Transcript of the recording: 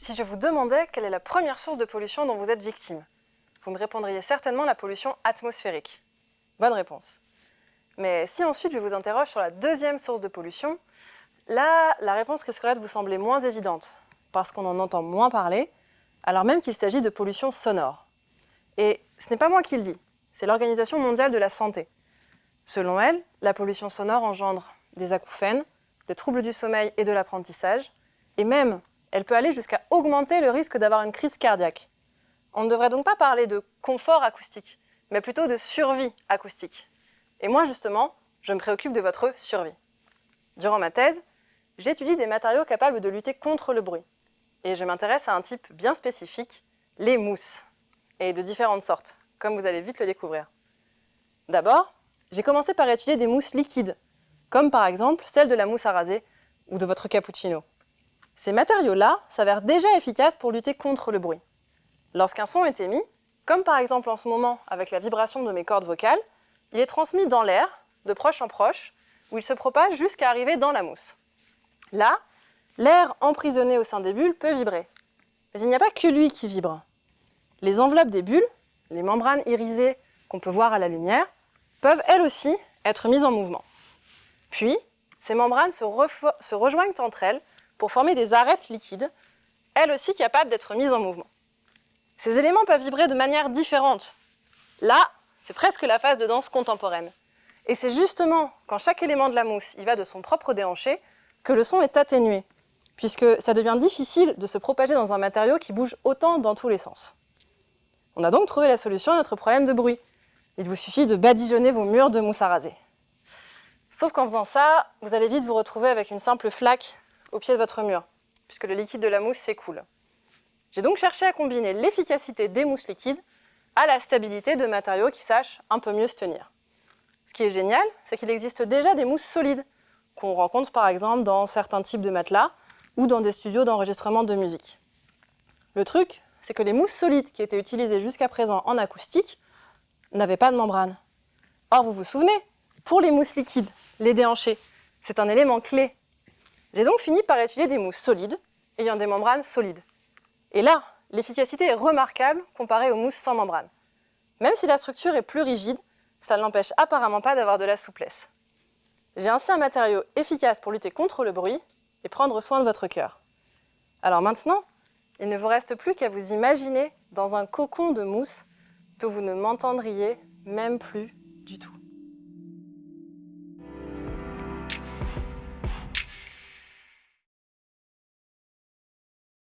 Si je vous demandais quelle est la première source de pollution dont vous êtes victime, vous me répondriez certainement la pollution atmosphérique. Bonne réponse. Mais si ensuite je vous interroge sur la deuxième source de pollution, là, la réponse risquerait de vous sembler moins évidente, parce qu'on en entend moins parler, alors même qu'il s'agit de pollution sonore. Et ce n'est pas moi qui le dis, c'est l'Organisation mondiale de la santé. Selon elle, la pollution sonore engendre des acouphènes, des troubles du sommeil et de l'apprentissage, et même, elle peut aller jusqu'à augmenter le risque d'avoir une crise cardiaque. On ne devrait donc pas parler de confort acoustique, mais plutôt de survie acoustique. Et moi, justement, je me préoccupe de votre survie. Durant ma thèse, j'étudie des matériaux capables de lutter contre le bruit. Et je m'intéresse à un type bien spécifique, les mousses, et de différentes sortes, comme vous allez vite le découvrir. D'abord, j'ai commencé par étudier des mousses liquides, comme par exemple celle de la mousse à raser ou de votre cappuccino. Ces matériaux-là s'avèrent déjà efficaces pour lutter contre le bruit. Lorsqu'un son est émis, comme par exemple en ce moment avec la vibration de mes cordes vocales, il est transmis dans l'air, de proche en proche, où il se propage jusqu'à arriver dans la mousse. Là, l'air emprisonné au sein des bulles peut vibrer. Mais il n'y a pas que lui qui vibre. Les enveloppes des bulles, les membranes irisées qu'on peut voir à la lumière, peuvent elles aussi être mises en mouvement. Puis, ces membranes se, rejoignent entre elles pour former des arêtes liquides, elles aussi capables d'être mises en mouvement. Ces éléments peuvent vibrer de manière différente. Là, c'est presque la phase de danse contemporaine. Et c'est justement quand chaque élément de la mousse y va de son propre déhanché que le son est atténué, puisque ça devient difficile de se propager dans un matériau qui bouge autant dans tous les sens. On a donc trouvé la solution à notre problème de bruit. Il vous suffit de badigeonner vos murs de mousse à raser. Sauf qu'en faisant ça, vous allez vite vous retrouver avec une simple flaque au pied de votre mur, puisque le liquide de la mousse s'écoule. J'ai donc cherché à combiner l'efficacité des mousses liquides à la stabilité de matériaux qui sachent un peu mieux se tenir. Ce qui est génial, c'est qu'il existe déjà des mousses solides, qu'on rencontre par exemple dans certains types de matelas ou dans des studios d'enregistrement de musique. Le truc, c'est que les mousses solides qui étaient utilisées jusqu'à présent en acoustique n'avaient pas de membrane. Or, vous vous souvenez, pour les mousses liquides, les déhanchés, c'est un élément clé. J'ai donc fini par étudier des mousses solides ayant des membranes solides. Et là, l'efficacité est remarquable comparée aux mousses sans membrane. Même si la structure est plus rigide, ça ne l'empêche apparemment pas d'avoir de la souplesse. J'ai ainsi un matériau efficace pour lutter contre le bruit et prendre soin de votre cœur. Alors maintenant, il ne vous reste plus qu'à vous imaginer dans un cocon de mousse dont vous ne m'entendriez même plus du tout.